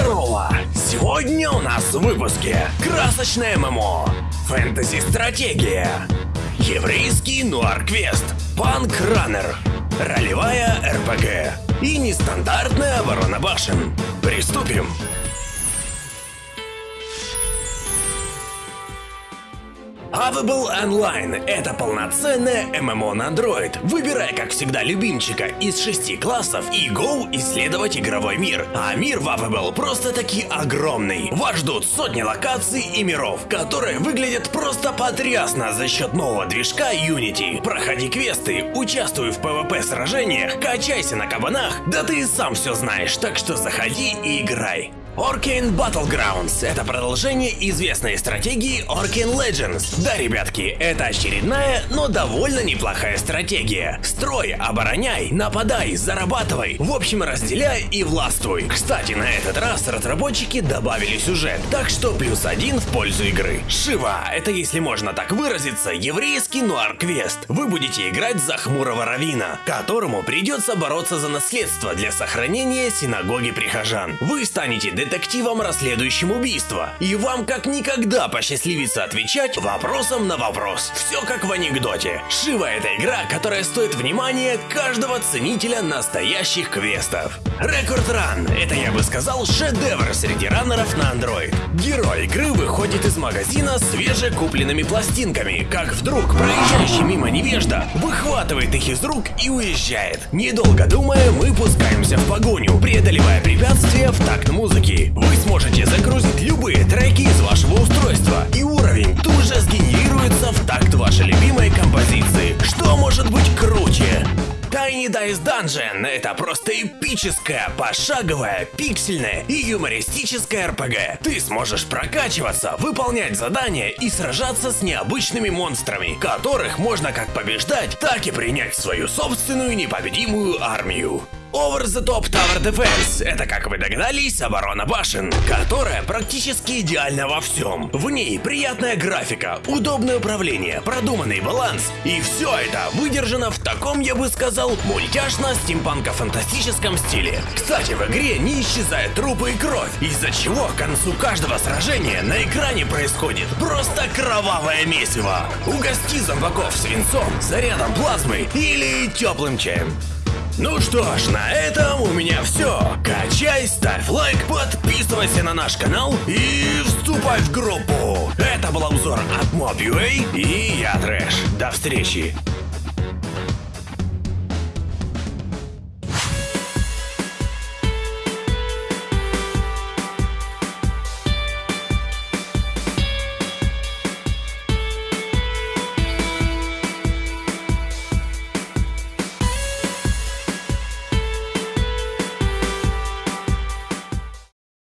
Здорово! Сегодня у нас в выпуске красочное ММО, фэнтези-стратегия, еврейский нуар-квест, панк-раннер, ролевая РПГ и нестандартная оборона башен. Приступим! Available Online – это полноценное ММО на Android. Выбирай, как всегда, любимчика из шести классов и go исследовать игровой мир. А мир в Available просто-таки огромный. Вас ждут сотни локаций и миров, которые выглядят просто потрясно за счет нового движка Unity. Проходи квесты, участвуй в PvP сражениях, качайся на кабанах, да ты и сам все знаешь, так что заходи и играй. Orkane Battlegrounds – это продолжение известной стратегии Orkane Legends. Да, ребятки, это очередная, но довольно неплохая стратегия. Строй, обороняй, нападай, зарабатывай, в общем разделяй и властвуй. Кстати, на этот раз разработчики добавили сюжет, так что плюс один в пользу игры. Шива – это, если можно так выразиться, еврейский нуар-квест. Вы будете играть за хмурого равина, которому придется бороться за наследство для сохранения синагоги прихожан. Вы станете детективом, расследующим убийство. И вам как никогда посчастливится отвечать вопросом на вопрос. Все как в анекдоте. Шива это игра, которая стоит внимания каждого ценителя настоящих квестов. Рекорд Ран – это, я бы сказал, шедевр среди раннеров на Android. Герой игры выходит из магазина свежекупленными пластинками, как вдруг проезжающий мимо невежда выхватывает их из рук и уезжает. Недолго думая, мы пускаемся в погоню, преодолевая препятствия в такт Tiny Dice Dungeon – это просто эпическая, пошаговая, пиксельная и юмористическая РПГ. Ты сможешь прокачиваться, выполнять задания и сражаться с необычными монстрами, которых можно как побеждать, так и принять в свою собственную непобедимую армию. Over the Top Tower Defense – это, как вы догадались, оборона башен, которая практически идеальна во всем. В ней приятная графика, удобное управление, продуманный баланс, и все это выдержано в таком, я бы сказал, мультяшно-стимпанко-фантастическом стиле. Кстати, в игре не исчезают трупы и кровь, из-за чего к концу каждого сражения на экране происходит просто кровавое месиво. Угости зомбаков свинцом, зарядом плазмы или теплым чаем. Ну что ж, на этом у меня все. Качай, ставь лайк, подписывайся на наш канал и вступай в группу. Это был обзор от Mob.ua и я Трэш. До встречи.